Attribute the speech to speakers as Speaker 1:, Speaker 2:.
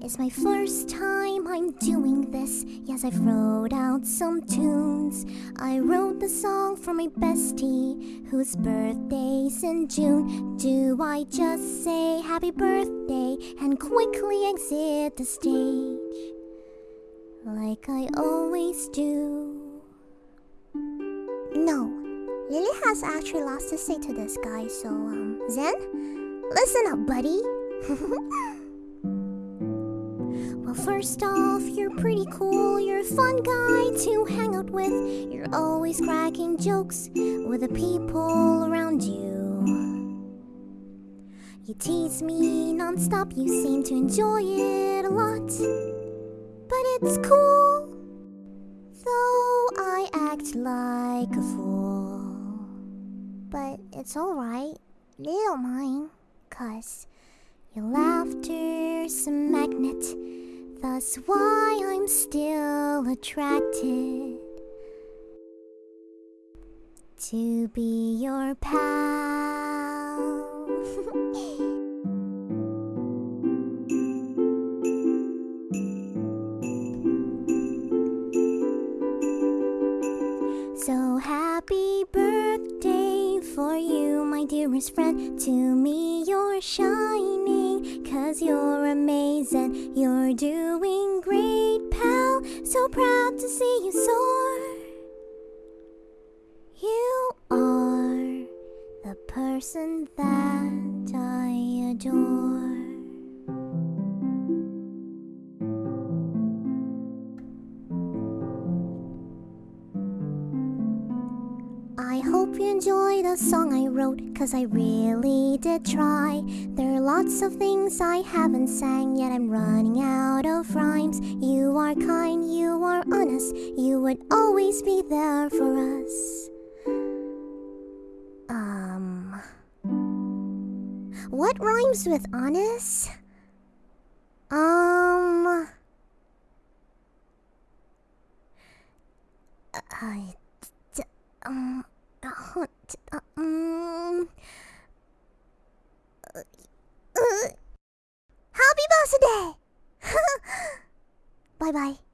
Speaker 1: It's my first time I'm doing this. Yes, I've wrote out some tunes. I wrote the song for my bestie, whose birthday's in June. Do I just say happy birthday and quickly exit the stage? Like I always do. No, Lily has actually lots to say to this guy, so, um, Zen, listen up, buddy. first off, you're pretty cool. You're a fun guy to hang out with. You're always cracking jokes with the people around you. You tease me nonstop, you seem to enjoy it a lot. But it's cool, though I act like a fool. But it's alright, they don't mind, cause your laughter's a magnet. That's why I'm still attracted to be your pal. So happy birthday for you, my dearest friend. To me, you're shining, cause you're amazing. You're doing great, pal. So proud to see you soar. You are the person that I adore. I hope you enjoy the song I wrote, cause I really did try. There are lots of things I haven't sang, yet I'm running out of rhymes. You are kind, you are honest, you would always be there for us. Um. What rhymes with honest? Um. I. ほちうーんううハッピーバースデー。バイバイ。